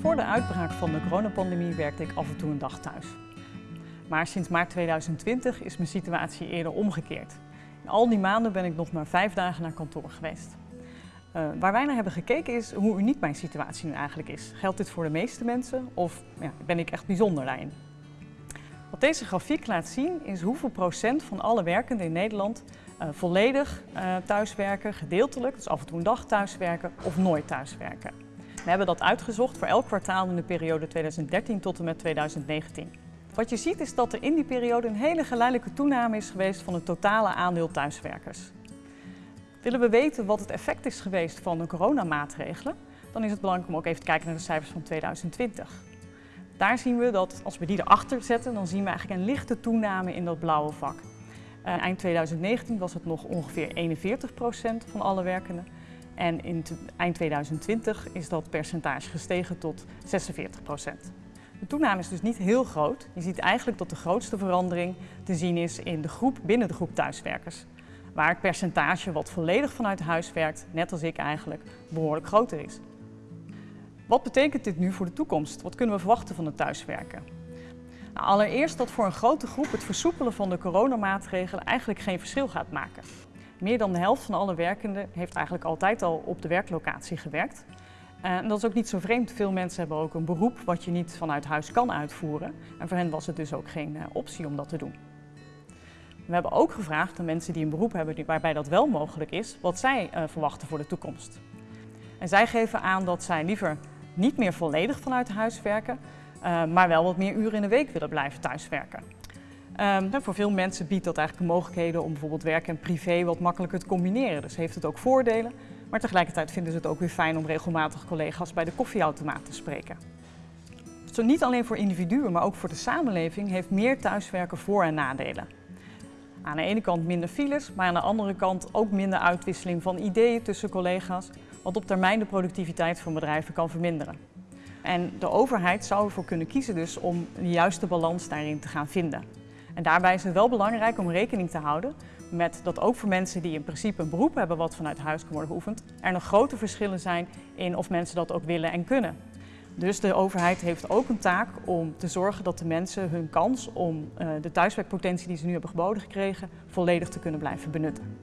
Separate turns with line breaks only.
Voor de uitbraak van de coronapandemie werkte ik af en toe een dag thuis. Maar sinds maart 2020 is mijn situatie eerder omgekeerd. In al die maanden ben ik nog maar vijf dagen naar kantoor geweest. Uh, waar wij naar hebben gekeken is hoe uniek mijn situatie nu eigenlijk is. Geldt dit voor de meeste mensen of ja, ben ik echt bijzonder daarin? Wat deze grafiek laat zien is hoeveel procent van alle werkenden in Nederland uh, volledig uh, thuiswerken, gedeeltelijk, dus af en toe een dag thuiswerken of nooit thuiswerken. We hebben dat uitgezocht voor elk kwartaal in de periode 2013 tot en met 2019. Wat je ziet is dat er in die periode een hele geleidelijke toename is geweest van het totale aandeel thuiswerkers. Willen we weten wat het effect is geweest van de coronamaatregelen, dan is het belangrijk om ook even te kijken naar de cijfers van 2020. Daar zien we dat als we die erachter zetten, dan zien we eigenlijk een lichte toename in dat blauwe vak. Uh, eind 2019 was het nog ongeveer 41% van alle werkenden. En in eind 2020 is dat percentage gestegen tot 46% De toename is dus niet heel groot. Je ziet eigenlijk dat de grootste verandering te zien is in de groep binnen de groep thuiswerkers. Waar het percentage wat volledig vanuit huis werkt, net als ik eigenlijk, behoorlijk groter is. Wat betekent dit nu voor de toekomst? Wat kunnen we verwachten van het thuiswerken? Nou, allereerst dat voor een grote groep het versoepelen van de coronamaatregelen eigenlijk geen verschil gaat maken. Meer dan de helft van alle werkenden heeft eigenlijk altijd al op de werklocatie gewerkt. Eh, en dat is ook niet zo vreemd. Veel mensen hebben ook een beroep wat je niet vanuit huis kan uitvoeren. En voor hen was het dus ook geen uh, optie om dat te doen. We hebben ook gevraagd aan mensen die een beroep hebben waarbij dat wel mogelijk is, wat zij uh, verwachten voor de toekomst. En zij geven aan dat zij liever niet meer volledig vanuit huis werken, maar wel wat meer uren in de week willen blijven thuiswerken. Um, voor veel mensen biedt dat eigenlijk mogelijkheden om bijvoorbeeld werk en privé wat makkelijker te combineren. Dus heeft het ook voordelen, maar tegelijkertijd vinden ze het ook weer fijn om regelmatig collega's bij de koffieautomaat te spreken. Zo niet alleen voor individuen, maar ook voor de samenleving heeft meer thuiswerken voor- en nadelen. Aan de ene kant minder files, maar aan de andere kant ook minder uitwisseling van ideeën tussen collega's, wat op termijn de productiviteit van bedrijven kan verminderen. En de overheid zou ervoor kunnen kiezen dus om de juiste balans daarin te gaan vinden. En daarbij is het wel belangrijk om rekening te houden met dat ook voor mensen die in principe een beroep hebben wat vanuit huis kan worden geoefend, er nog grote verschillen zijn in of mensen dat ook willen en kunnen. Dus de overheid heeft ook een taak om te zorgen dat de mensen hun kans om uh, de thuiswerkpotentie die ze nu hebben geboden gekregen, volledig te kunnen blijven benutten.